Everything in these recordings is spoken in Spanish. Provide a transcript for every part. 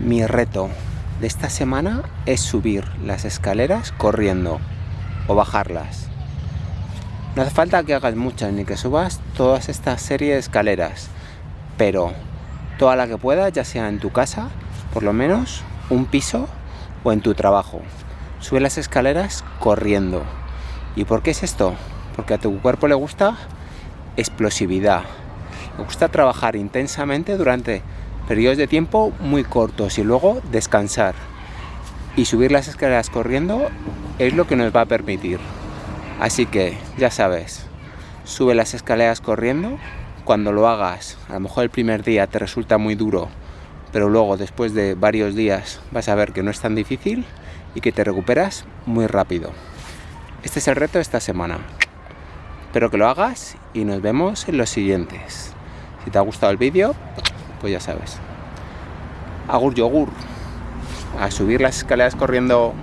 Mi reto de esta semana es subir las escaleras corriendo o bajarlas. No hace falta que hagas muchas ni que subas todas esta serie de escaleras, pero toda la que puedas, ya sea en tu casa, por lo menos un piso o en tu trabajo. Sube las escaleras corriendo. ¿Y por qué es esto? Porque a tu cuerpo le gusta explosividad. Le gusta trabajar intensamente durante periodos de tiempo muy cortos y luego descansar. Y subir las escaleras corriendo es lo que nos va a permitir. Así que, ya sabes, sube las escaleras corriendo. Cuando lo hagas, a lo mejor el primer día te resulta muy duro, pero luego después de varios días vas a ver que no es tan difícil y que te recuperas muy rápido. Este es el reto de esta semana. Espero que lo hagas y nos vemos en los siguientes. Si te ha gustado el vídeo, pues ya sabes. Agur yogur. A subir las escaleras corriendo...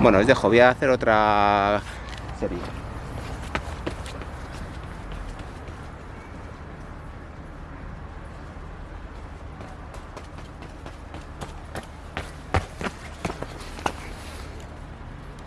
Bueno, os dejo, voy a hacer otra serie.